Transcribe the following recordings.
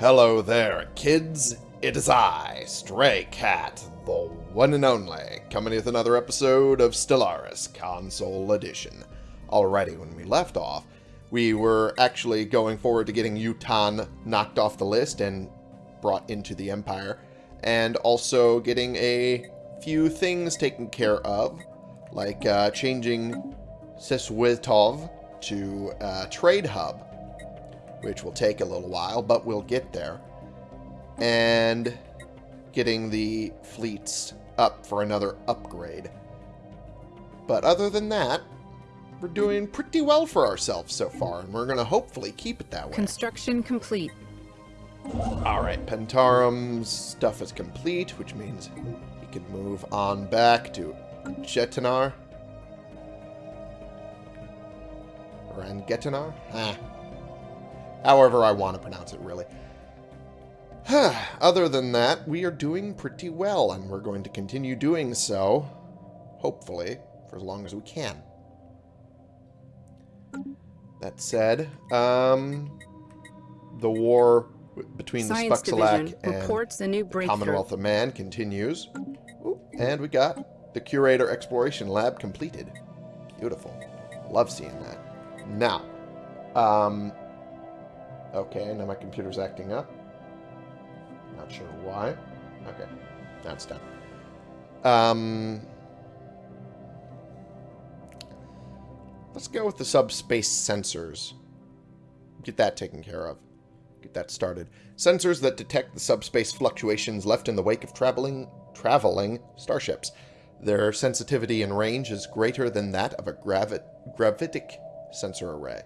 Hello there, kids. It is I, Stray Cat, the one and only, coming with another episode of Stellaris Console Edition. Alrighty, when we left off, we were actually going forward to getting Yutan knocked off the list and brought into the Empire, and also getting a few things taken care of, like uh, changing Seswitov to uh, Trade Hub, which will take a little while, but we'll get there. And getting the fleets up for another upgrade. But other than that, we're doing pretty well for ourselves so far, and we're going to hopefully keep it that way. Construction complete. Alright, Pentarum's stuff is complete, which means we can move on back to Jetinar. Rangetinar? Ah. However I want to pronounce it, really. Other than that, we are doing pretty well, and we're going to continue doing so, hopefully, for as long as we can. That said, um, the war between Science the Division and reports a new breakthrough. Commonwealth of Man continues. Ooh, and we got the Curator Exploration Lab completed. Beautiful. Love seeing that. Now, um, okay, now my computer's acting up. Not sure why. Okay, that's done. Um, let's go with the subspace sensors. Get that taken care of. Get that started. Sensors that detect the subspace fluctuations left in the wake of traveling traveling starships. Their sensitivity and range is greater than that of a gravi gravitic sensor array.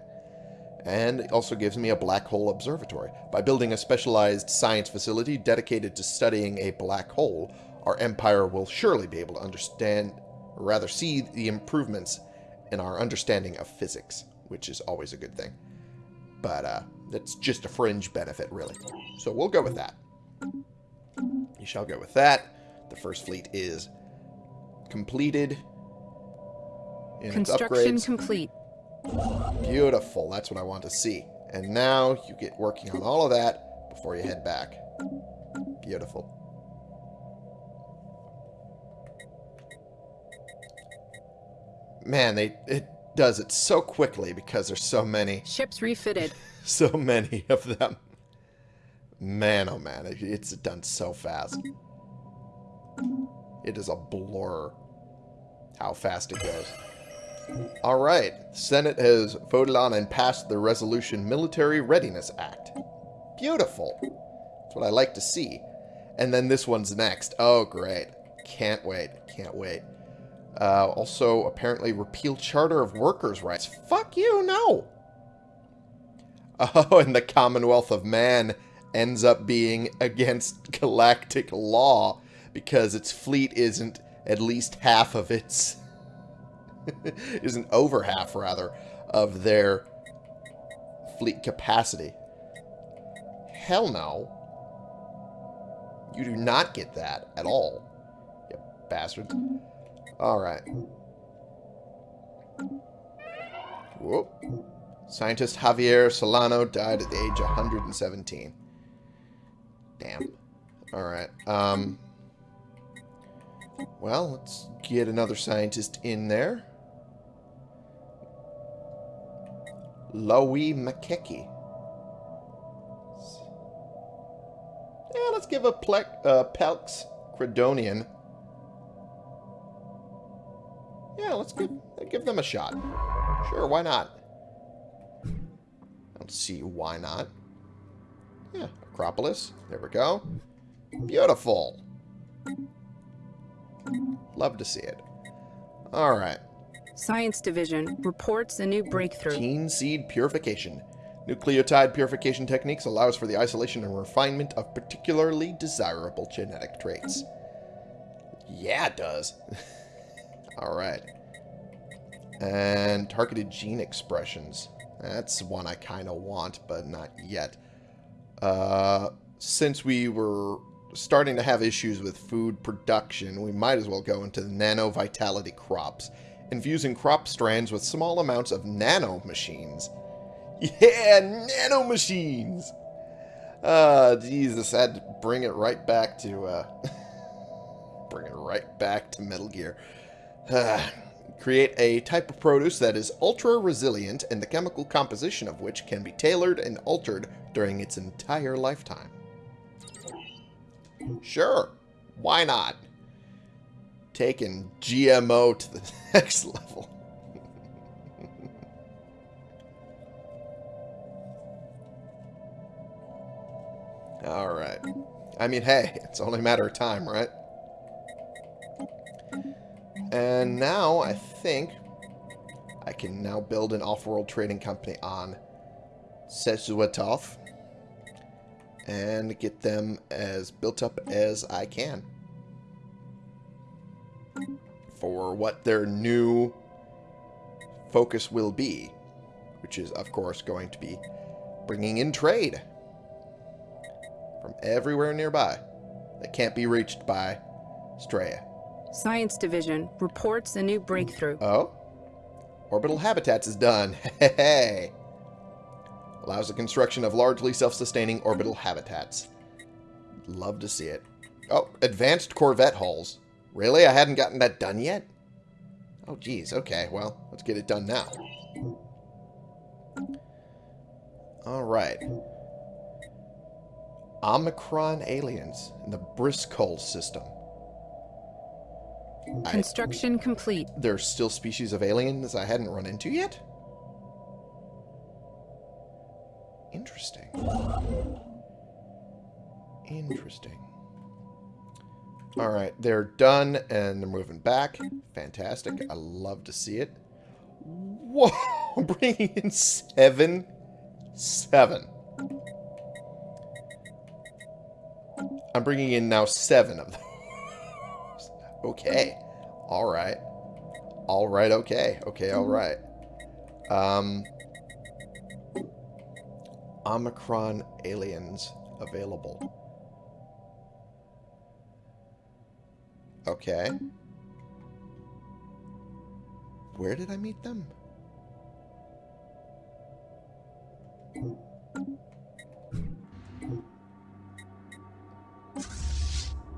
And also gives me a black hole observatory. By building a specialized science facility dedicated to studying a black hole, our empire will surely be able to understand, or rather see the improvements in our understanding of physics, which is always a good thing. But uh, that's just a fringe benefit, really. So we'll go with that. You shall go with that. The first fleet is completed. Construction complete. Beautiful. That's what I want to see. And now you get working on all of that before you head back. Beautiful. Man, they it does it so quickly because there's so many, Ships refitted. so many of them. Man, oh man, it- it's done so fast. It is a blur how fast it goes. All right. Senate has voted on and passed the Resolution Military Readiness Act. Beautiful. That's what I like to see. And then this one's next. Oh, great. Can't wait. Can't wait. Uh, also, apparently, repeal Charter of Workers' Rights. Fuck you, no. Oh, and the Commonwealth of Man ends up being against galactic law because its fleet isn't at least half of its isn't over half rather of their fleet capacity. Hell no. You do not get that at all. You bastards. Alright. Whoop. Scientist Javier Solano died at the age of 117. Damn. Alright. Um. Well, let's get another scientist in there. Lowy Makeki. Yeah, let's give a Plek, uh, Pelx Credonian. Yeah, let's give, give them a shot. Sure, why not? I don't see why not. Yeah, Acropolis. There we go. Beautiful. Love to see it. Alright. Science Division reports a new breakthrough. Gene seed purification. Nucleotide purification techniques allows for the isolation and refinement of particularly desirable genetic traits. Yeah, it does. Alright. And targeted gene expressions. That's one I kind of want, but not yet. Uh, since we were starting to have issues with food production, we might as well go into the nano vitality crops, infusing crop strands with small amounts of nano machines. Yeah, nano machines! Uh, Jesus, had to bring it right back to, uh, bring it right back to Metal Gear. Uh, create a type of produce that is ultra resilient and the chemical composition of which can be tailored and altered during its entire lifetime. Sure, why not? Taking GMO to the next level. Alright. I mean, hey, it's only a matter of time, right? And now, I think, I can now build an off-world trading company on Sezuatov and get them as built up as I can for what their new focus will be, which is, of course, going to be bringing in trade from everywhere nearby that can't be reached by Straya. Science Division reports a new breakthrough. Oh? Orbital habitats is done. Hey! Allows the construction of largely self-sustaining orbital habitats. Love to see it. Oh, advanced Corvette hulls. Really? I hadn't gotten that done yet? Oh, geez. Okay, well, let's get it done now. Alright. Omicron aliens in the Briscoe system. I- Construction complete. there's still species of aliens I hadn't run into yet? Interesting. Interesting. Alright, they're done and they're moving back. Fantastic. I love to see it. Whoa! I'm Bringing in seven. Seven. I'm bringing in now seven of those. Okay. Alright. Alright, okay. Okay, alright. Um... Omicron aliens available. Okay. Where did I meet them?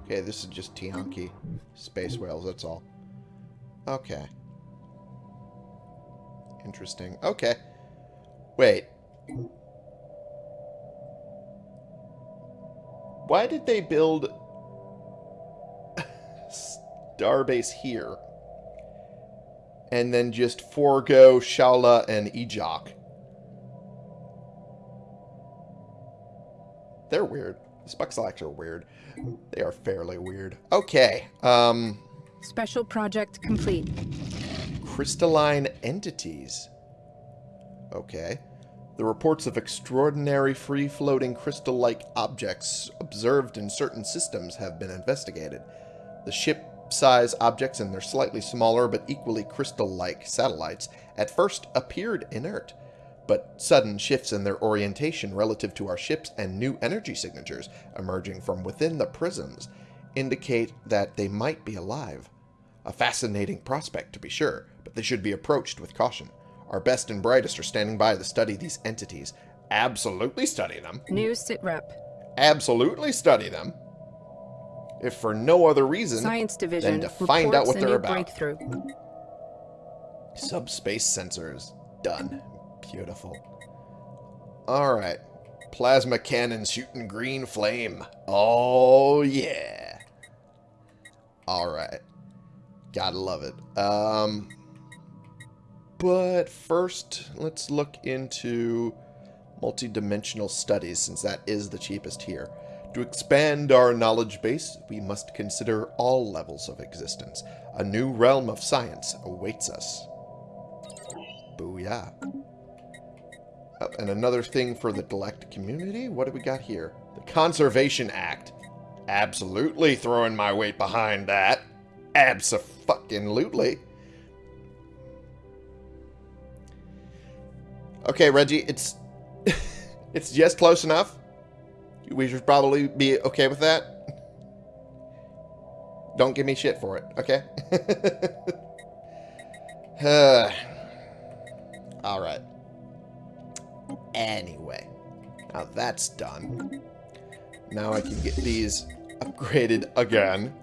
Okay, this is just Tiyanki space whales, that's all. Okay. Interesting. Okay. Wait. Why did they build Starbase here? And then just forego Shala and Ejok? They're weird. The Spuxlax are weird. They are fairly weird. Okay. Um, Special project complete. crystalline entities. Okay. The reports of extraordinary free-floating crystal-like objects observed in certain systems have been investigated. The ship-size objects and their slightly smaller but equally crystal-like satellites at first appeared inert, but sudden shifts in their orientation relative to our ships and new energy signatures emerging from within the prisms indicate that they might be alive. A fascinating prospect, to be sure, but they should be approached with caution. Our best and brightest are standing by to study these entities. Absolutely study them. New sitrep. Absolutely study them. If for no other reason Science Division to find out what they're about. breakthrough. Subspace sensors. Done. Beautiful. Alright. Plasma cannon shooting green flame. Oh, yeah. Alright. Gotta love it. Um, but first, let's look into multidimensional studies, since that is the cheapest here. To expand our knowledge base, we must consider all levels of existence. A new realm of science awaits us. Booyah. Oh, and another thing for the galactic community? What do we got here? The Conservation Act. Absolutely throwing my weight behind that. Abso-fucking-lutely. Okay, Reggie, it's it's just close enough. We should probably be okay with that. Don't give me shit for it, okay? all right. Anyway, now that's done. Now I can get these upgraded again.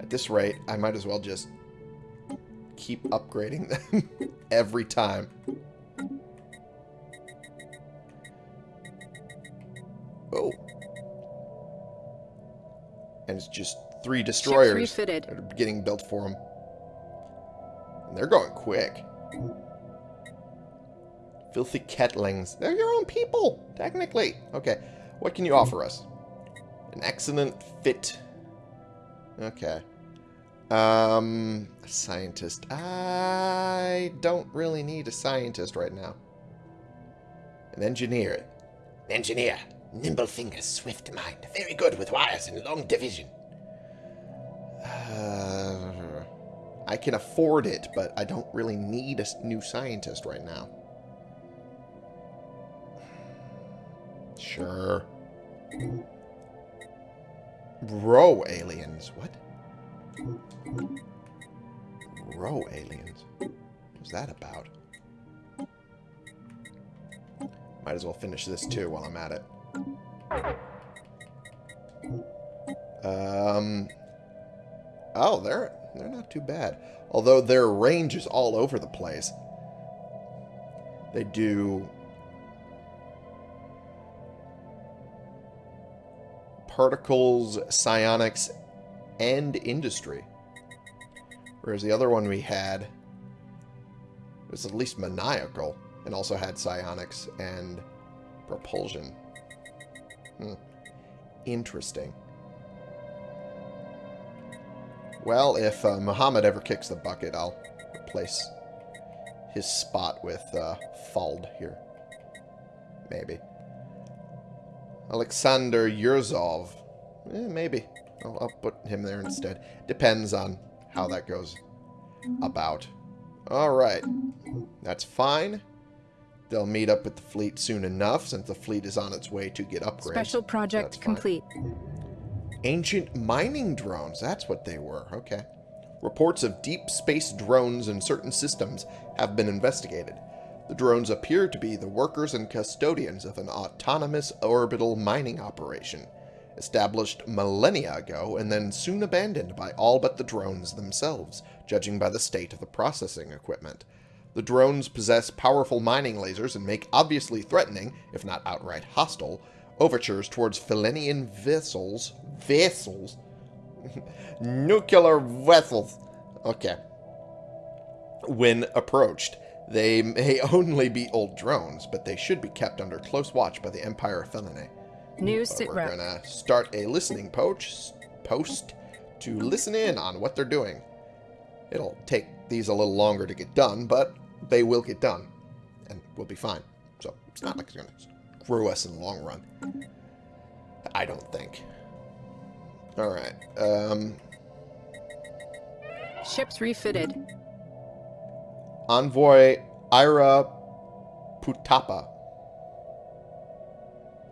At this rate, I might as well just keep upgrading them every time. Oh. And it's just three destroyers refitted. that are getting built for them. And they're going quick. Filthy Kettlings. They're your own people, technically. Okay, what can you offer us? An excellent fit. Okay. Um, a scientist. I don't really need a scientist right now. An engineer. An engineer. Nimble fingers, swift mind. Very good with wires and long division. Uh, I can afford it, but I don't really need a new scientist right now. Sure. Row aliens. What? Row aliens. What's that about? Might as well finish this too while I'm at it. Um. Oh, they're they're not too bad. Although their range is all over the place. They do particles, psionics, and industry. Whereas the other one we had was at least maniacal and also had psionics and propulsion. Hmm. Interesting. Well, if uh, Muhammad ever kicks the bucket, I'll replace his spot with uh, Fald here. Maybe. Alexander Yurzov. Eh, maybe. I'll, I'll put him there instead. Depends on how that goes about. Alright. That's fine. They'll meet up with the fleet soon enough, since the fleet is on its way to get upgrades. Special project complete. Ancient mining drones. That's what they were. Okay. Reports of deep space drones in certain systems have been investigated. The drones appear to be the workers and custodians of an autonomous orbital mining operation, established millennia ago and then soon abandoned by all but the drones themselves, judging by the state of the processing equipment. The drones possess powerful mining lasers and make obviously threatening, if not outright hostile, overtures towards Felenian vessels. Vessels? Nuclear vessels. Okay. When approached, they may only be old drones, but they should be kept under close watch by the Empire of Felinae. New But sit we're gonna start a listening poach, post to listen in on what they're doing. It'll take these a little longer to get done, but they will get done, and we'll be fine. So it's not like it's gonna screw us in the long run. I don't think. All right. Um, Ships refitted. Envoy Ira Putapa.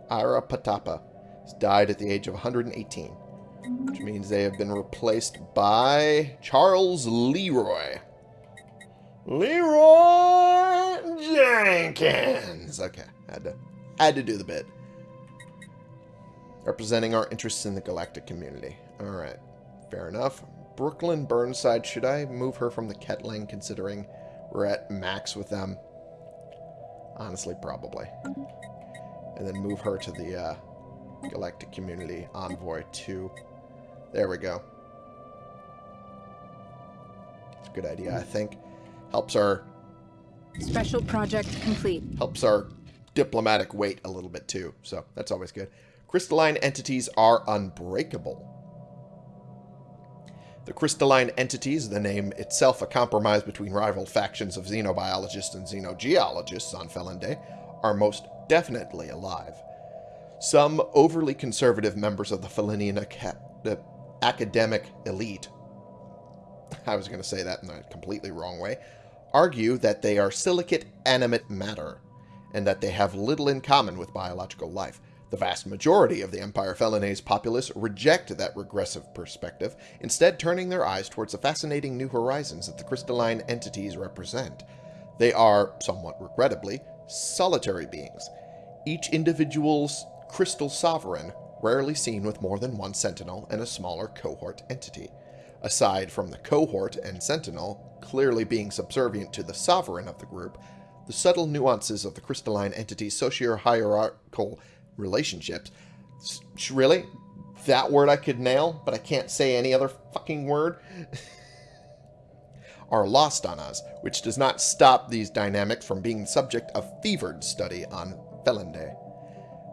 Ira Patapa has died at the age of 118, which means they have been replaced by Charles Leroy. Leroy Jenkins. Okay, had to had to do the bit. Representing our interests in the galactic community. All right, fair enough. Brooklyn Burnside. Should I move her from the Ketling, considering we're at max with them? Honestly, probably. And then move her to the uh, Galactic Community Envoy 2. There we go. It's a good idea, I think. Helps our Special project complete. helps our diplomatic weight a little bit too. So that's always good. Crystalline entities are unbreakable. The crystalline entities, the name itself a compromise between rival factions of xenobiologists and xenogeologists on Felonday, are most definitely alive. Some overly conservative members of the Felinian aca- academic elite, I was going to say that in a completely wrong way, argue that they are silicate animate matter, and that they have little in common with biological life. The vast majority of the Empire Felinae's populace reject that regressive perspective, instead turning their eyes towards the fascinating new horizons that the crystalline entities represent. They are, somewhat regrettably, solitary beings. Each individual's crystal sovereign, rarely seen with more than one sentinel and a smaller cohort entity. Aside from the cohort and sentinel clearly being subservient to the sovereign of the group, the subtle nuances of the crystalline entity's socio-hierarchical relationships. Really? That word I could nail, but I can't say any other fucking word? are lost on us, which does not stop these dynamics from being the subject of fevered study on Felinde.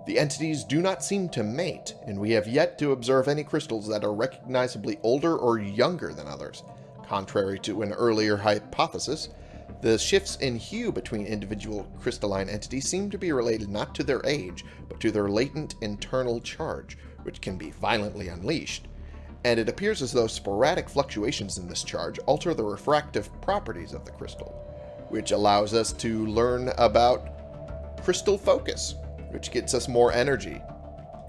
The entities do not seem to mate, and we have yet to observe any crystals that are recognizably older or younger than others. Contrary to an earlier hypothesis, the shifts in hue between individual crystalline entities seem to be related not to their age, but to their latent internal charge, which can be violently unleashed. And it appears as though sporadic fluctuations in this charge alter the refractive properties of the crystal, which allows us to learn about crystal focus, which gets us more energy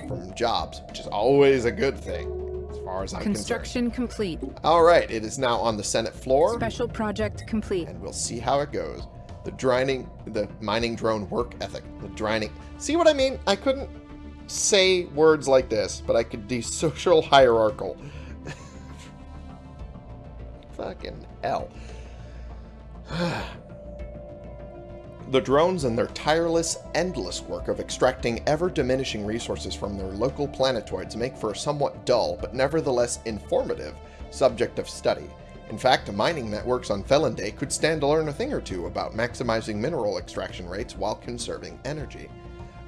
from jobs, which is always a good thing, as far as I'm Construction complete. All right, it is now on the Senate floor Special project complete. and we'll see how it goes. The drining, the mining drone work ethic. The drining. See what I mean? I couldn't say words like this, but I could do social hierarchical. Fucking hell. the drones and their tireless, endless work of extracting ever-diminishing resources from their local planetoids make for a somewhat dull, but nevertheless informative, subject of study. In fact, mining networks on Felonday could stand to learn a thing or two about maximizing mineral extraction rates while conserving energy.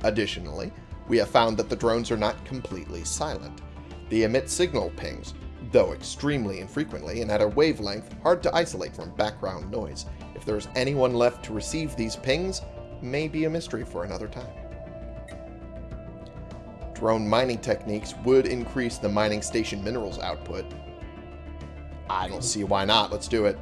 Additionally, we have found that the drones are not completely silent. They emit signal pings, though extremely infrequently and at a wavelength hard to isolate from background noise. If there is anyone left to receive these pings, may be a mystery for another time. Drone mining techniques would increase the mining station minerals output. I don't see why not. Let's do it.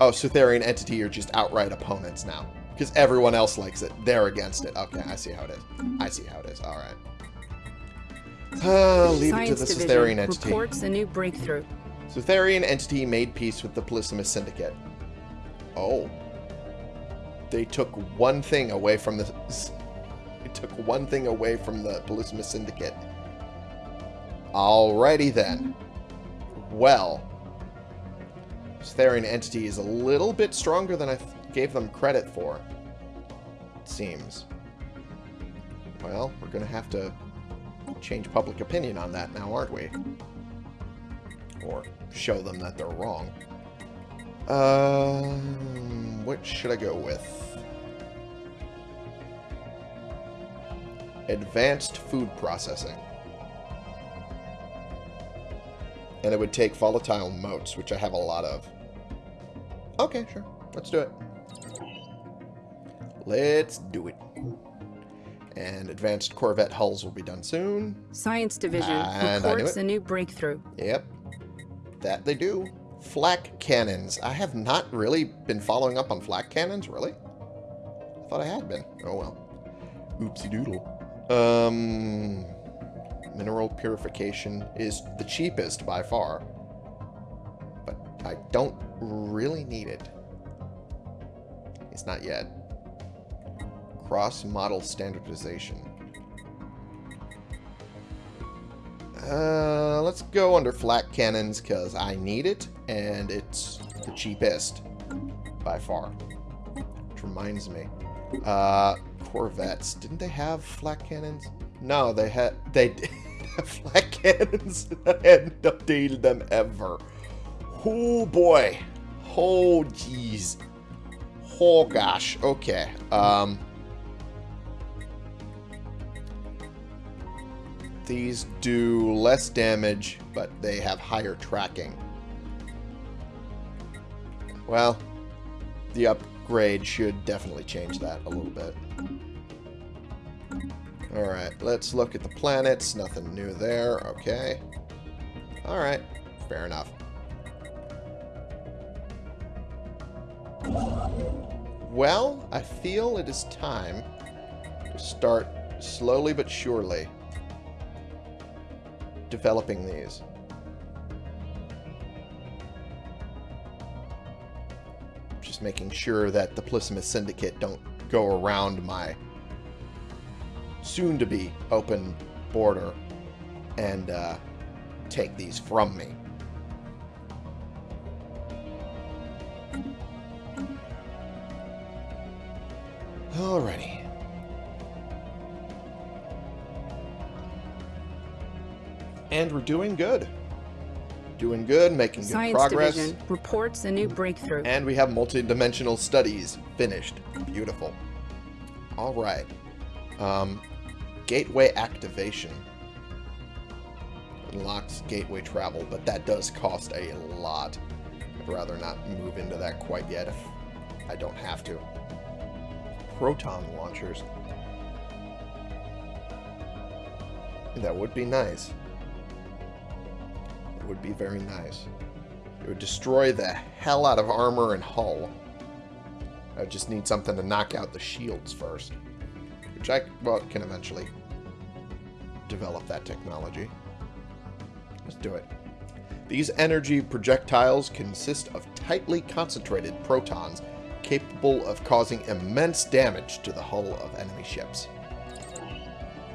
Oh, Sutherian Entity are just outright opponents now. Because everyone else likes it. They're against it. Okay, I see how it is. I see how it is. All right. Uh, leave Science it to the Sutherian Entity. reports a new breakthrough. Sutherian Entity made peace with the Polysimus Syndicate. Oh. They took one thing away from the... They took one thing away from the Polysimus Syndicate. Alrighty then. Well. Sutherian Entity is a little bit stronger than I gave them credit for. It seems. Well, we're going to have to change public opinion on that now, aren't we? Or show them that they're wrong. Um, what should I go with? Advanced food processing. And it would take volatile motes, which I have a lot of. Okay, sure. Let's do it. Let's do it. And advanced Corvette hulls will be done soon. Science Division And reports a new breakthrough. Yep. That they do. Flak cannons. I have not really been following up on flak cannons, really? I thought I had been. Oh well. Oopsie doodle. Um, mineral purification is the cheapest by far. But I don't really need it. It's not yet. Cross-model standardization. Uh, let's go under flak cannons because I need it, and it's the cheapest by far. Which reminds me, uh, Corvettes didn't they have flak cannons? No, they had they did have flak cannons. I hadn't updated them ever. Oh boy, oh jeez, oh gosh. Okay, um. These do less damage, but they have higher tracking. Well, the upgrade should definitely change that a little bit. Alright, let's look at the planets. Nothing new there. Okay. Alright, fair enough. Well, I feel it is time to start slowly but surely developing these. Just making sure that the Polysimus Syndicate don't go around my soon-to-be open border and uh, take these from me. Alrighty. And we're doing good. Doing good, making good Science progress. Division reports a new breakthrough. And we have multi-dimensional studies finished. Beautiful. All right. Um, gateway activation unlocks gateway travel, but that does cost a lot. I'd rather not move into that quite yet if I don't have to. Proton launchers. That would be nice. Would be very nice. It would destroy the hell out of armor and hull. I just need something to knock out the shields first. Which I, well, can eventually develop that technology. Let's do it. These energy projectiles consist of tightly concentrated protons capable of causing immense damage to the hull of enemy ships.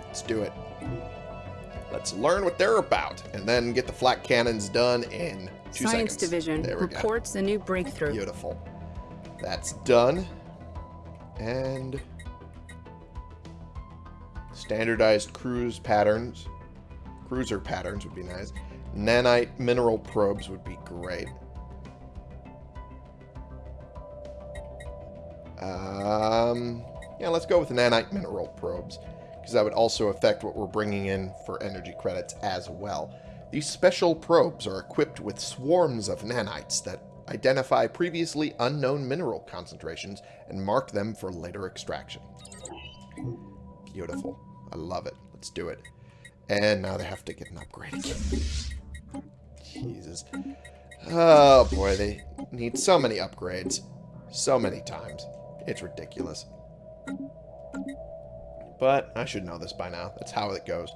Let's do it. Let's learn what they're about, and then get the flak cannons done in two Science seconds. Division go. reports a new breakthrough. Beautiful. That's done. And standardized cruise patterns. Cruiser patterns would be nice. Nanite mineral probes would be great. Um, yeah, let's go with nanite mineral probes, because that would also affect what we're bringing in for energy credits as well. These special probes are equipped with swarms of nanites that identify previously unknown mineral concentrations and mark them for later extraction. Beautiful. I love it. Let's do it. And now they have to get an upgrade again. Jesus. Oh boy, they need so many upgrades. So many times. It's ridiculous. But I should know this by now. That's how it goes.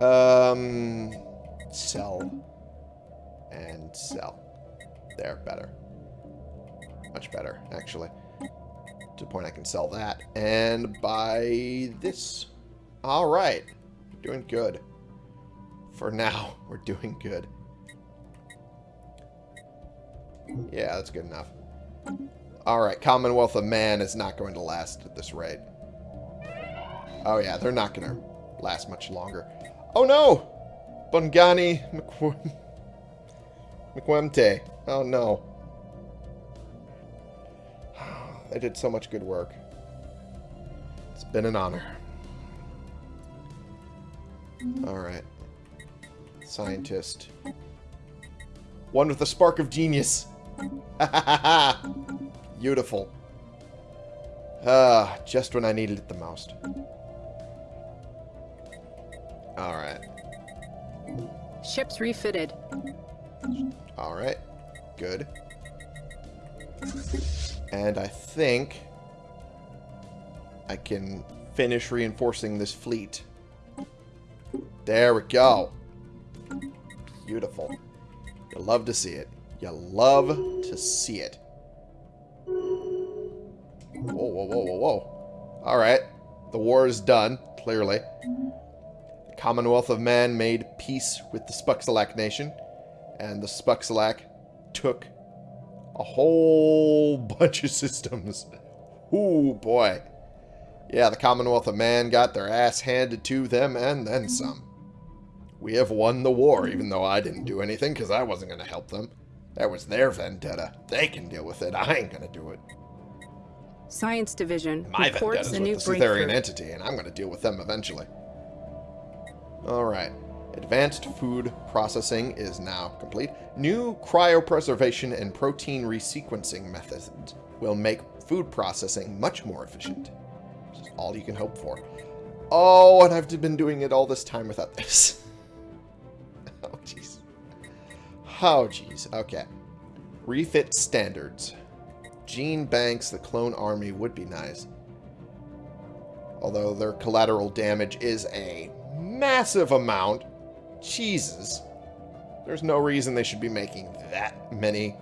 Um, sell. And sell. There, better. Much better, actually. To the point I can sell that. And buy this. Alright. Doing good. For now, we're doing good. Yeah, that's good enough. Alright, Commonwealth of Man is not going to last at this rate. Oh yeah, they're not going to last much longer. Oh no! Bungani McW. Oh no. They did so much good work. It's been an honor. Alright. Scientist. One with a spark of genius. Beautiful. Ah, just when I needed it the most. Alright. Ships refitted. Alright. Good. And I think I can finish reinforcing this fleet. There we go. Beautiful. You love to see it. You love to see it. Whoa, whoa, whoa, whoa, whoa. Alright. The war is done, clearly. Commonwealth of Man made peace with the Spuxalak nation, and the Spuxalak took a whole bunch of systems. Ooh, boy. Yeah, the Commonwealth of Man got their ass handed to them and then mm-hmm. some. We have won the war, mm-hmm. even though I didn't do anything because I wasn't going to help them. That was their vendetta. They can deal with it. I ain't going to do it. Science Division My reports a new the Cytherian entity, and I'm going to deal with them eventually. Alright. Advanced food processing is now complete. New cryopreservation and protein resequencing methods will make food processing much more efficient. All you can hope for. Oh, and I've been doing it all this time without this. oh, jeez. Oh, jeez. Okay. Refit standards. Gene Banks, the clone army would be nice. Although their collateral damage is a massive amount. Jesus. There's no reason they should be making that many.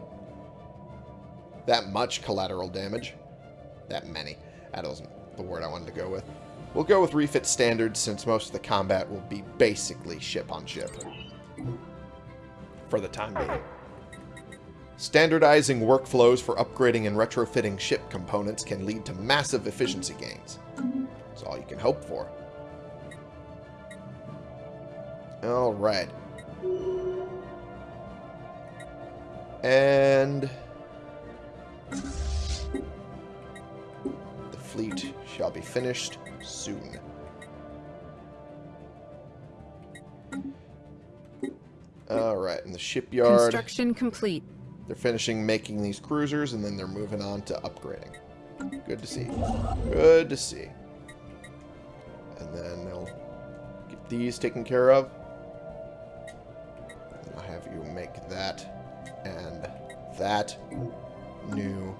That much collateral damage. That many. That wasn't the word I wanted to go with. We'll go with refit standards since most of the combat will be basically ship on ship. For the time being. Standardizing workflows for upgrading and retrofitting ship components can lead to massive efficiency gains. That's all you can hope for. Alright. And... The fleet shall be finished soon. Alright, in the shipyard, Construction complete. they're finishing making these cruisers, and then they're moving on to upgrading. Good to see. Good to see. And then they'll get these taken care of. That new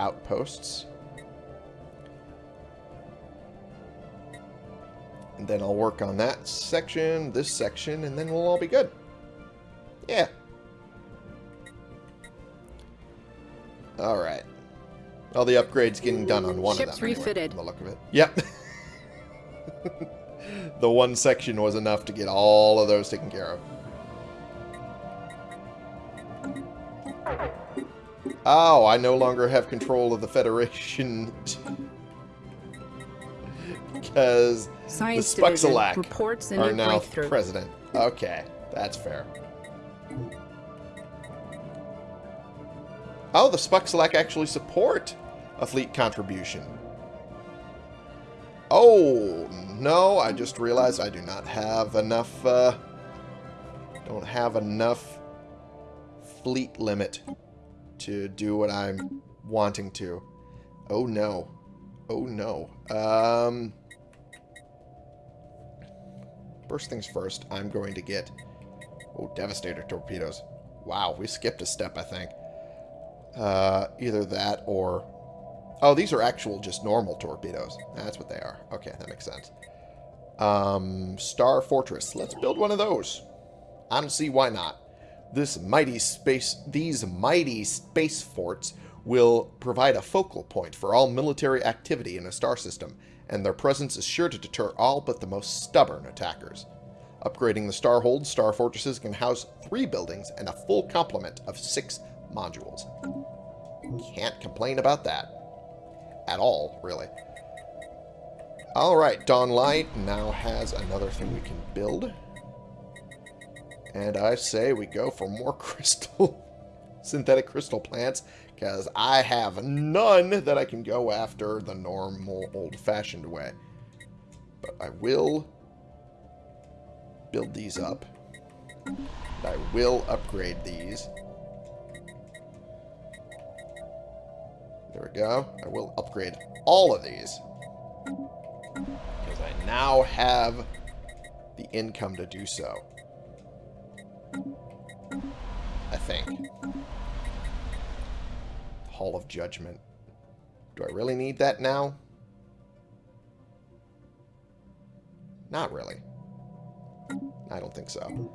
outposts. And then I'll work on that section, this section, and then we'll all be good. Yeah. Alright. All the upgrades getting done on one Ships of them. anyway, refitted. from the look of it. Yep. the one section was enough to get all of those taken care of. Oh, I no longer have control of the Federation. because Science The Spuxalac reports are now president. Okay, that's fair. Oh, the Spuxalac actually support a fleet contribution. Oh, no, I just realized I do not have enough, uh, don't have enough fleet limit to do what I'm wanting to. Oh, no. Oh, no. Um... First things first, I'm going to get... Oh, Devastator torpedoes. Wow, we skipped a step, I think. Uh, either that or... Oh, these are actual just normal torpedoes. That's what they are. Okay, that makes sense. Um, Star Fortress. Let's build one of those. I don't see why not. This mighty space... These mighty space forts will provide a focal point for all military activity in a star system, and their presence is sure to deter all but the most stubborn attackers. Upgrading the Starhold, star fortresses can house three buildings and a full complement of six modules. Can't complain about that. At all, really. Alright, Dawn Light now has another thing we can build. And I say we go for more crystal, synthetic crystal plants, because I have none that I can go after the normal old-fashioned way. But I will build these up. I will upgrade these. There we go. I will upgrade all of these. Because I now have the income to do so. I think. Hall of Judgment. Do I really need that now? Not really. I don't think so.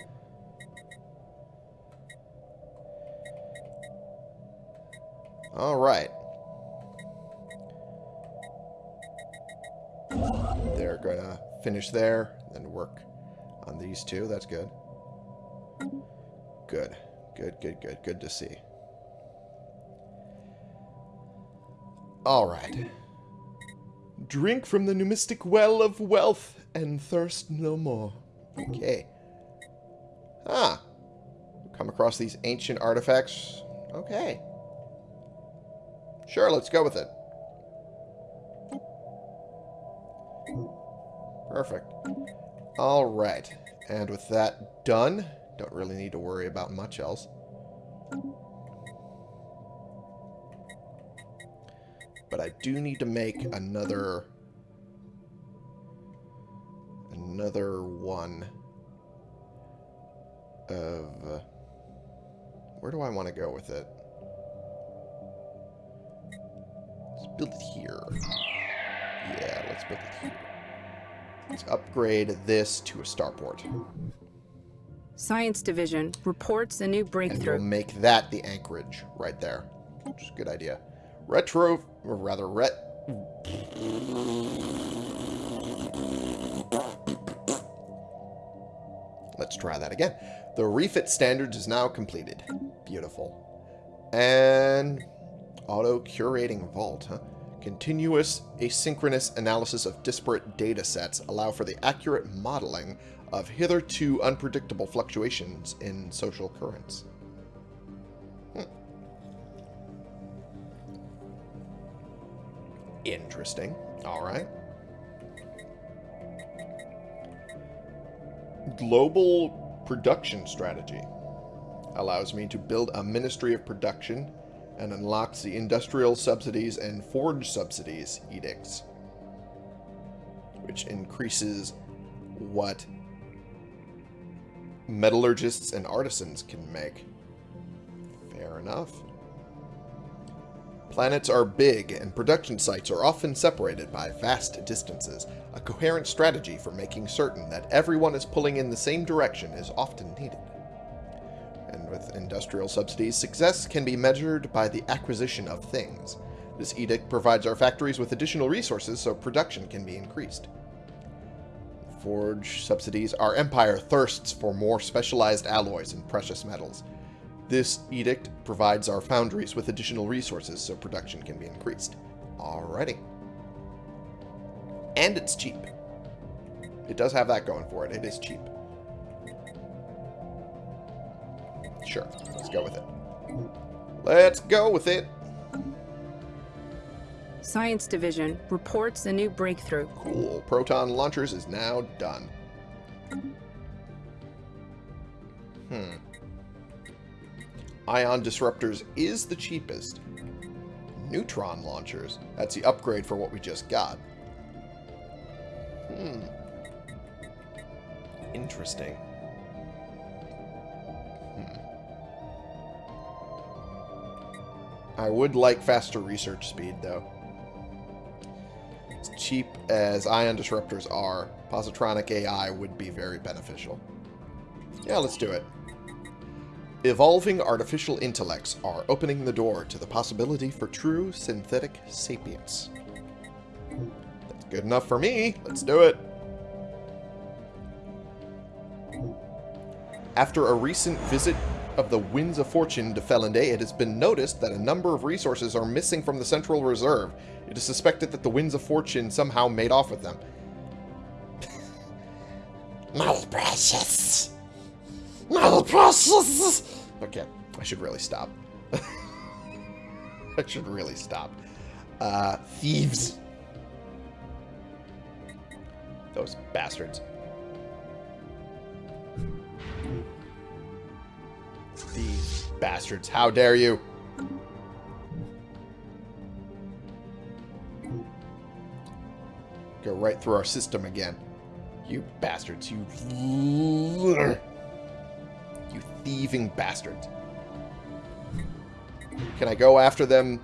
Alright. They're gonna finish there, then work on these two. That's good. Good. Good, good, good. Good to see. Alright. Drink from the numistic well of wealth and thirst no more. Okay. Ah. Come across these ancient artifacts. Okay. Sure, let's go with it. Perfect. Alright. And with that done, don't really need to worry about much else. But I do need to make another... Another one of... uh, where do I want to go with it? Let's build it here. Yeah, let's build it here. Let's upgrade this to a starport. Science Division reports a new breakthrough. And we'll make that the anchorage right there. Which is a good idea. Retro, or rather, ret. Let's try that again. The refit standards is now completed. Beautiful. And auto-curating vault, huh? Continuous asynchronous analysis of disparate data sets allow for the accurate modeling of hitherto unpredictable fluctuations in social currents. Hmm. Interesting. All right. Global production strategy allows me to build a ministry of production and unlocks the industrial subsidies and forge subsidies edicts, which increases what metallurgists and artisans can make. Fair enough. Planets are big, and production sites are often separated by vast distances. A coherent strategy for making certain that everyone is pulling in the same direction is often needed. And with industrial subsidies, success can be measured by the acquisition of things. This edict provides our factories with additional resources so production can be increased. Forge subsidies, our empire thirsts for more specialized alloys and precious metals. This edict provides our foundries with additional resources so production can be increased. Alrighty. And it's cheap. It does have that going for it. It is cheap. Sure, let's go with it. Let's go with it. Science Division reports a new breakthrough. Cool. Proton launchers is now done. Hmm. Ion disruptors is the cheapest. Neutron launchers. That's the upgrade for what we just got. Hmm. Interesting. Hmm. I would like faster research speed, though. Cheap as ion disruptors are, positronic AI would be very beneficial. Yeah, let's do it. Evolving artificial intellects are opening the door to the possibility for true synthetic sapience. That's good enough for me. Let's do it. After a recent visit of the Winds of Fortune to Felinde, it has been noticed that a number of resources are missing from the Central Reserve. It is suspected that the Winds of Fortune somehow made off with them. My precious! My precious! Okay, I should really stop. I should really stop. Uh, thieves. Those bastards. These bastards. How dare you? Go right through our system again. You bastards. You... You thieving bastards. Can I go after them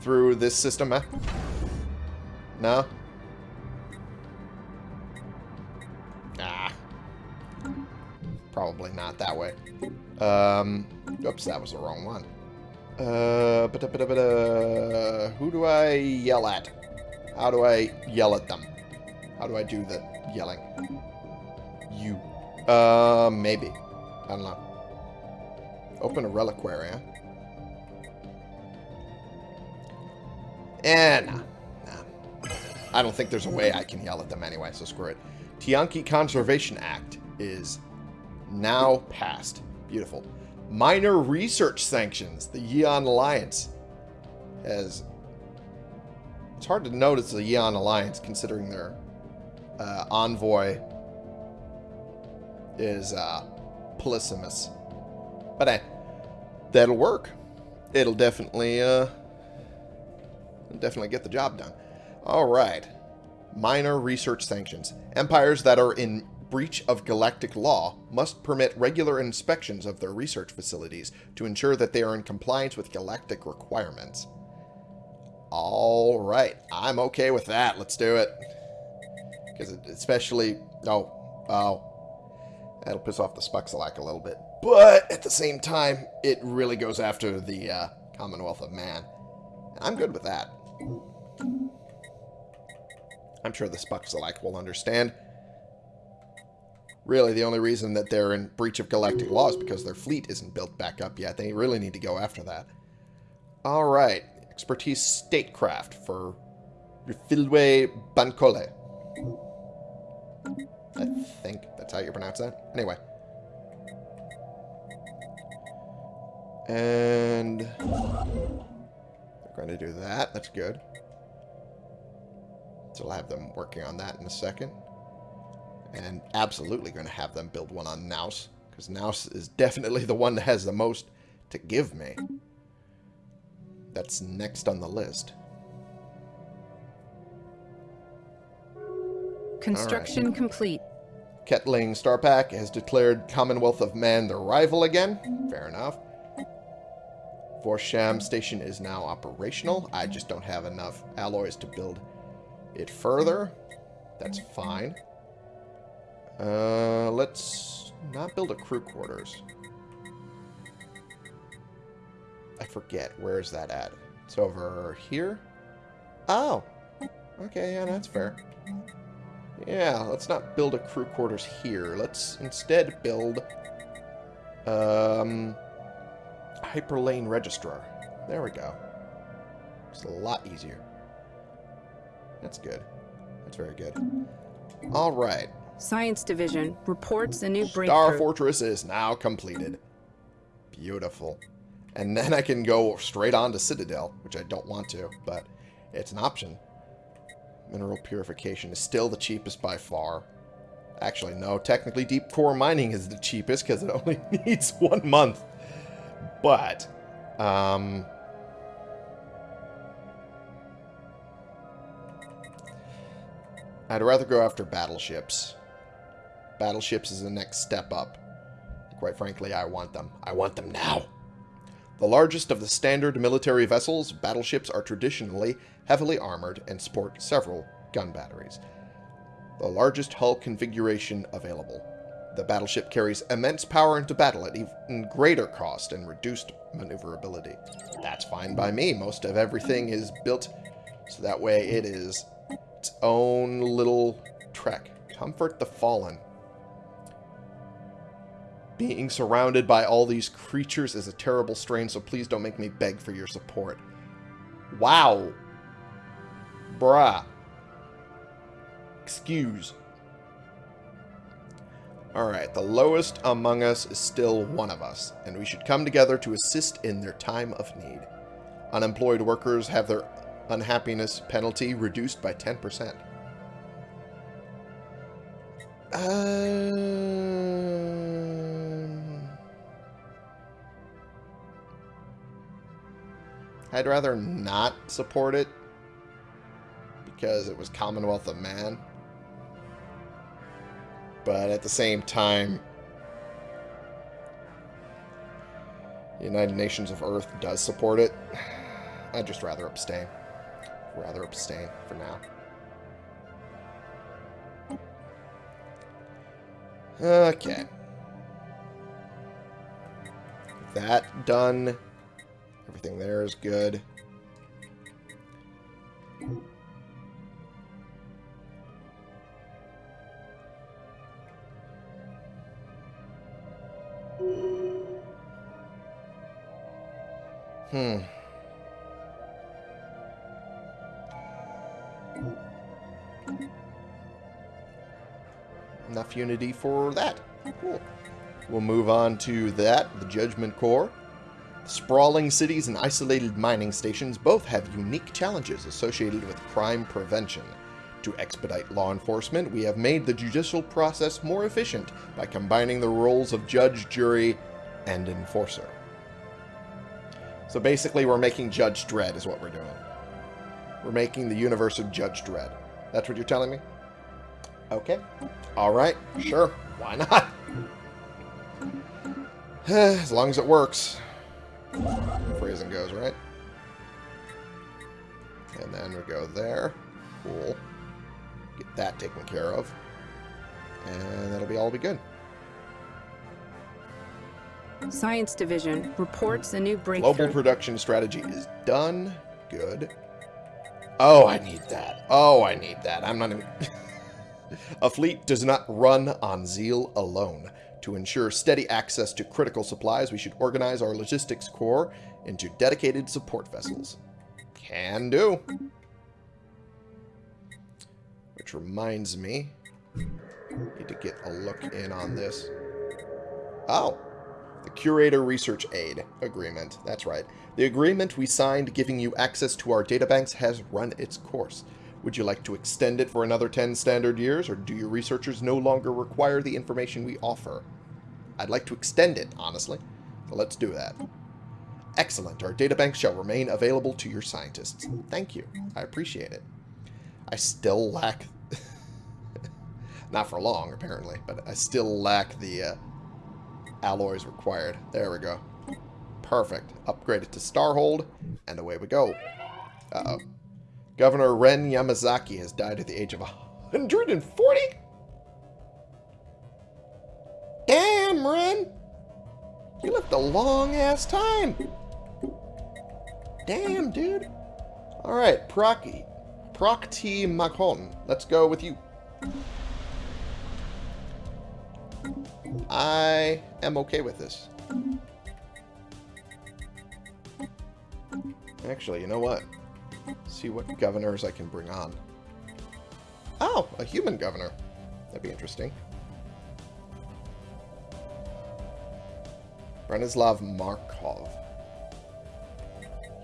through this system, eh? No? Ah. Probably not that way. Um, oops, that was the wrong one. Uh, ba -da -ba -da -ba -da. who do I yell at? How do I yell at them? How do I do the yelling? You. Uh, maybe. I don't know. Open a reliquary, huh? Eh, nah. nah. I don't think there's a way I can yell at them anyway, so screw it. Tiyanki Conservation Act is now passed. Beautiful. Minor research sanctions. The Yeon Alliance has... It's hard to notice the Yeon Alliance considering their uh, envoy is uh. But that'll work. It'll definitely, uh, definitely get the job done. All right. Minor research sanctions. Empires that are in breach of galactic law must permit regular inspections of their research facilities to ensure that they are in compliance with galactic requirements. All right. I'm okay with that. Let's do it. Because especially... Oh. Oh. That'll piss off the Spuxalak a little bit. But at the same time, it really goes after the uh, Commonwealth of Man. And I'm good with that. I'm sure the Spuxalak will understand. Really, the only reason that they're in breach of galactic law is because their fleet isn't built back up yet. They really need to go after that. Alright. Expertise statecraft for Rifilwe Bancole. I think that's how you pronounce that. Anyway. And they're going to do that. That's good. So I'll have them working on that in a second. And absolutely going to have them build one on Naus. Because Naus is definitely the one that has the most to give me. That's next on the list. Construction right. complete. Ketling Starpack has declared Commonwealth of Man their rival again. Fair enough. Vorsham Station is now operational. I just don't have enough alloys to build it further. That's fine. Uh, let's not build a crew quarters. Forget. Where is that at? It's over here? Oh. Okay, yeah, that's fair. Yeah, let's not build a crew quarters here. Let's instead build um, hyperlane registrar. There we go. It's a lot easier. That's good. That's very good. All right. Science Division reports a new breakthrough. Star Fortress is now completed. Beautiful. And then I can go straight on to Citadel, which I don't want to, but it's an option. Mineral purification is still the cheapest by far. Actually, no. Technically, deep core mining is the cheapest because it only needs one month. But, um... I'd rather go after battleships. Battleships is the next step up. Quite frankly, I want them. I want them now. The largest of the standard military vessels, battleships are traditionally heavily armored and sport several gun batteries. The largest hull configuration available. The battleship carries immense power into battle at even greater cost and reduced maneuverability. That's fine by me. Most of everything is built so that way it is its own little trek. Comfort the fallen. Being surrounded by all these creatures is a terrible strain, so please don't make me beg for your support. Wow. Bruh. Excuse. Alright, the lowest among us is still one of us, and we should come together to assist in their time of need. Unemployed workers have their unhappiness penalty reduced by 10%. Um, I'd rather not support it because it was Commonwealth of Man. But at the same time, United Nations of Earth does support it. I'd just rather abstain. Rather abstain for now. Okay. That done. Everything there is good. Hmm. enough unity for that. Cool. We'll move on to that, the Judgment Corps. Sprawling cities and isolated mining stations both have unique challenges associated with crime prevention. To expedite law enforcement, we have made the judicial process more efficient by combining the roles of judge, jury, and enforcer. So basically, we're making Judge Dredd is what we're doing. We're making the universe of Judge Dredd. That's what you're telling me? Okay. Alright, sure. Why not? as long as it works. Phrasing goes, right? And then we go there. Cool. Get that taken care of. And that'll be all be good. Science Division reports a new breakthrough. Global production strategy is done. Good. Oh, I need that. Oh, I need that. I'm not even... A fleet does not run on zeal alone. To ensure steady access to critical supplies, we should organize our logistics corps into dedicated support vessels. Can do. Which reminds me, need to get a look in on this. Oh, the Curator Research Aid Agreement. That's right. The agreement we signed giving you access to our databanks has run its course. Would you like to extend it for another 10 standard years, or do your researchers no longer require the information we offer? I'd like to extend it, honestly. So let's do that. Excellent. Our databank shall remain available to your scientists. Thank you. I appreciate it. I still lack... Not for long, apparently, but I still lack the uh, alloys required. There we go. Perfect. Upgrade it to Starhold, and away we go. Uh-oh. Governor Ren Yamazaki has died at the age of 140? Damn, Ren! You lived a long-ass time. Damn, dude. Alright, Procky. Prokti Makon. Let's go with you. I am okay with this. Actually, you know what? See what governors I can bring on. Oh, a human governor. That'd be interesting. Branislav Markov.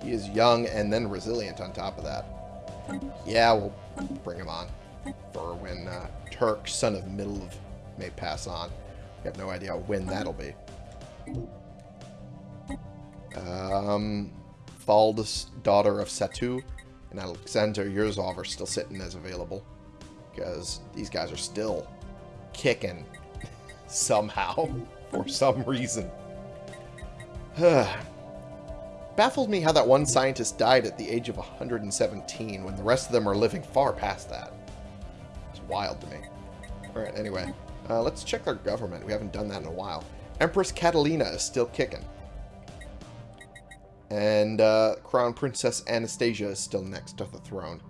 He is young and then resilient on top of that. Yeah, we'll bring him on for when uh, Turk, son of Milv, may pass on. We have no idea when that'll be. Um, Thald's daughter of Satu and Alexander Yurzov are still sitting as available. Because these guys are still kicking somehow for some reason. Baffles me how that one scientist died at the age of 117 when the rest of them are living far past that. It's wild to me. Alright, anyway. Uh, let's check our government. We haven't done that in a while. Empress Catalina is still kicking. And uh, Crown Princess Anastasia is still next to the throne.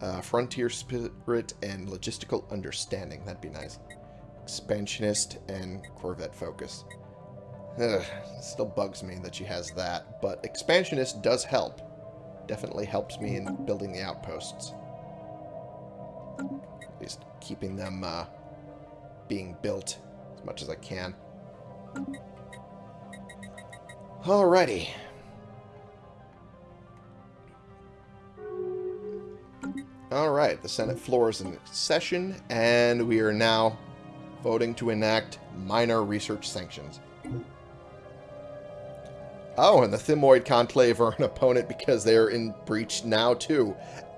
Uh, frontier spirit and logistical understanding. That'd be nice. Expansionist and Corvette focus. Ugh, still bugs me that she has that, but Expansionist does help. Definitely helps me in building the outposts. At least keeping them uh, being built as much as I can. Alrighty. Alright, the Senate floor is in session, and we are now voting to enact minor research sanctions. Oh, and the Thymoid Conclave are an opponent because they're in breach now, too.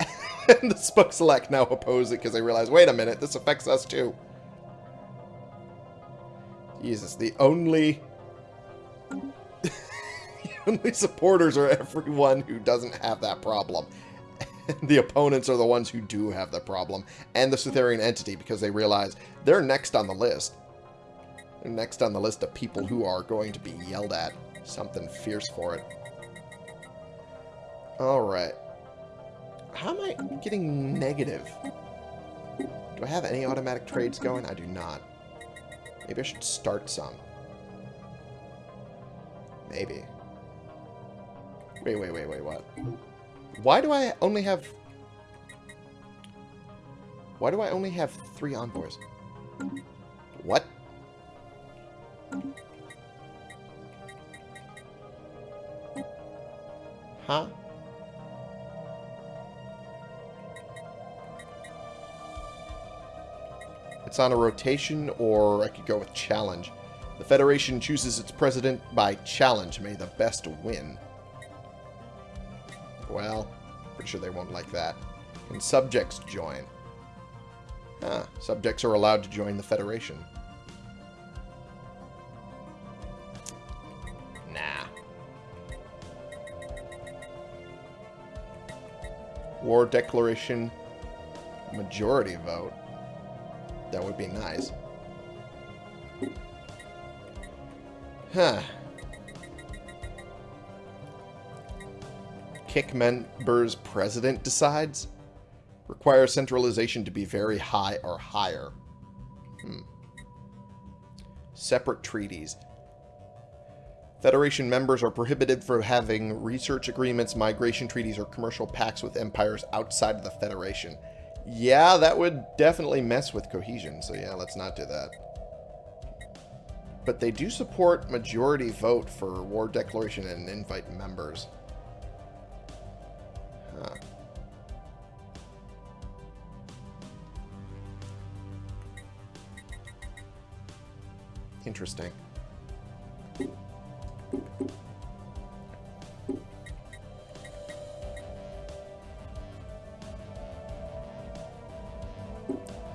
and the Spook Select now oppose it because they realize, wait a minute, this affects us, too. Jesus, the only... the only supporters are everyone who doesn't have that problem. The opponents are the ones who do have the problem. And the Sutherian entity, because they realize they're next on the list. They're next on the list of people who are going to be yelled at something fierce for it. Alright. How am I getting negative? Do I have any automatic trades going? I do not. Maybe I should start some. Maybe. Wait, wait, wait, wait, what? Why do I only have... Why do I only have three envoys? What? Huh? It's on a rotation, or I could go with challenge. The Federation chooses its president by challenge. May the best win. Well, pretty sure they won't like that. Can subjects join? Ah, subjects are allowed to join the Federation. Nah. War Declaration majority vote. That would be nice. Huh. Kick members president decides? require centralization to be very high or higher. Hmm. Separate treaties. Federation members are prohibited from having research agreements, migration treaties, or commercial pacts with empires outside of the Federation. Yeah, that would definitely mess with cohesion, so yeah, let's not do that. But they do support majority vote for war declaration and invite members. Interesting.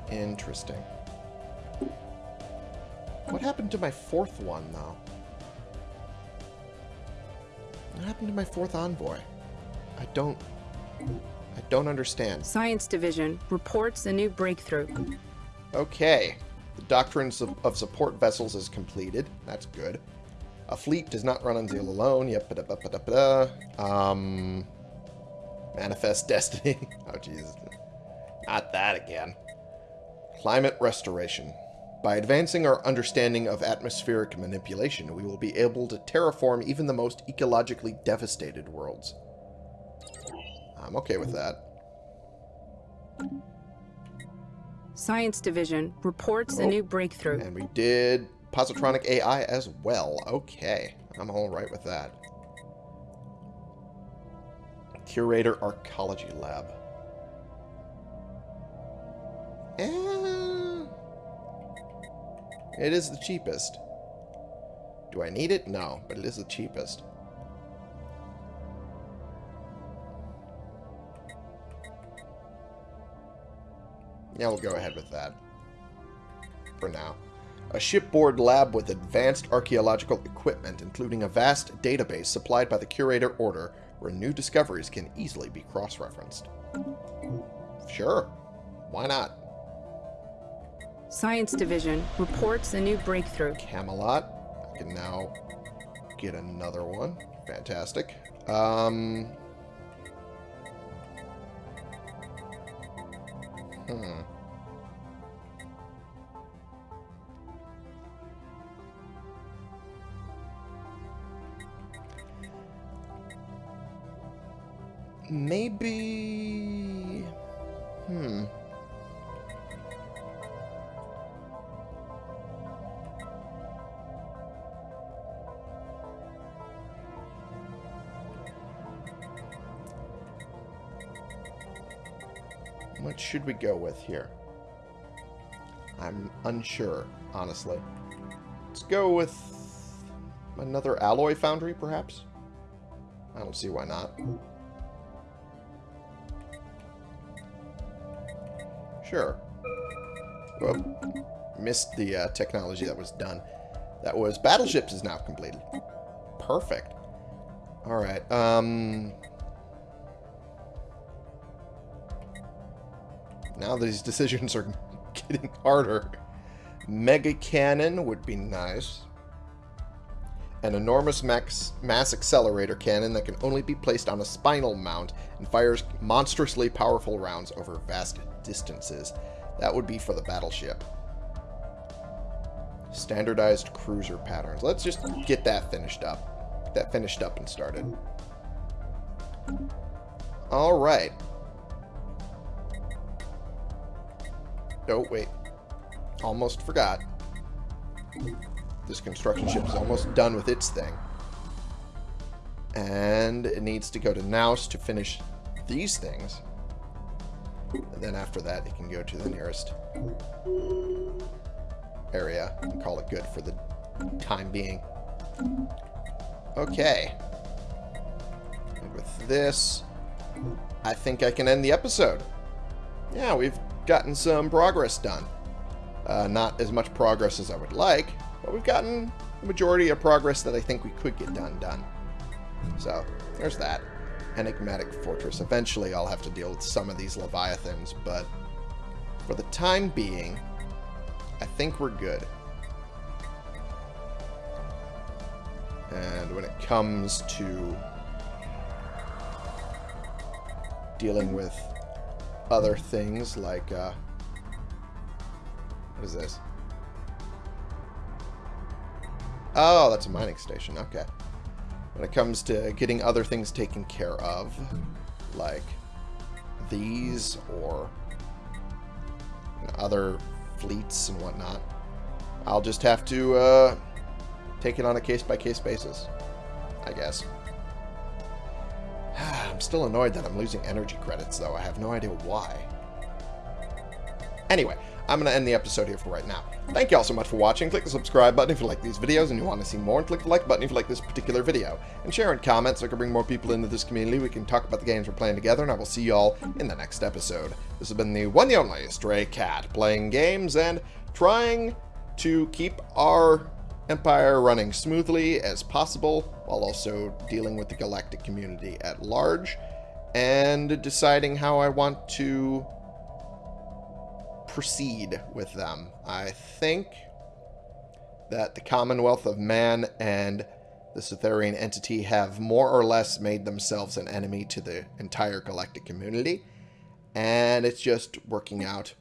Interesting. What happened to my fourth one, though? What happened to my fourth envoy? I don't... I don't understand. Science Division reports a new breakthrough. Okay. The Doctrines of, of Support Vessels is completed. That's good. A fleet does not run on Zeal alone. Yep. Ba -da -ba -da -ba Um... Manifest Destiny. oh, Jesus. Not that again. Climate Restoration. By advancing our understanding of atmospheric manipulation, we will be able to terraform even the most ecologically devastated worlds. I'm okay with that. Science Division reports oh, a new breakthrough. And we did positronic AI as well. Okay, I'm all right with that. Curator Arcology Lab. Eh, it is the cheapest. Do I need it? No, but it is the cheapest. Yeah, we'll go ahead with that. For now. A shipboard lab with advanced archaeological equipment, including a vast database supplied by the Curator Order, where new discoveries can easily be cross-referenced. Sure. Why not? Science Division reports a new breakthrough. Camelot. I can now get another one. Fantastic. Um... Hmm. Maybe... Hmm. What should we go with here? I'm unsure, honestly. Let's go with another alloy foundry, perhaps? I don't see why not. Sure. Well, missed the uh, technology that was done. That was battleships is now completed. Perfect. Alright, um... Now these decisions are getting harder. Mega cannon would be nice. An enormous max, mass accelerator cannon that can only be placed on a spinal mount and fires monstrously powerful rounds over vast distances. That would be for the battleship. Standardized cruiser patterns. Let's just get that finished up. Get that finished up and started. Alright. Oh, wait. Almost forgot. This construction ship is almost done with its thing. And it needs to go to Naus to finish these things. And then after that, it can go to the nearest area and call it good for the time being. Okay. And with this, I think I can end the episode. Yeah, we've gotten some progress done. Uh, not as much progress as I would like, but we've gotten the majority of progress that I think we could get done done. So, there's that. Enigmatic Fortress. Eventually I'll have to deal with some of these Leviathans, but for the time being, I think we're good. And when it comes to dealing with other things like, uh, what is this? Oh, that's a mining station. Okay. When it comes to getting other things taken care of, like these or you know, other fleets and whatnot, I'll just have to uh, take it on a case-by-case -case basis, I guess. Still annoyed that I'm losing energy credits, though. I have no idea why. Anyway, I'm going to end the episode here for right now. Thank you all so much for watching. Click the subscribe button if you like these videos and you want to see more, and click the like button if you like this particular video. And share and comment so I can bring more people into this community. We can talk about the games we're playing together, and I will see you all in the next episode. This has been the one and only Stray Cat, playing games and trying to keep our empire running smoothly as possible, while also dealing with the galactic community at large, and deciding how I want to proceed with them. I think that the Commonwealth of Man and the Cytherian entity have more or less made themselves an enemy to the entire galactic community, and it's just working out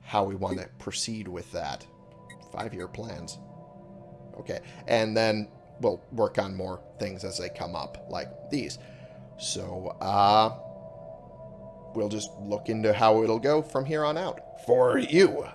how we want to proceed with that. Five-year plans. Okay, and then we'll work on more things as they come up, like these. So, uh, we'll just look into how it'll go from here on out for you.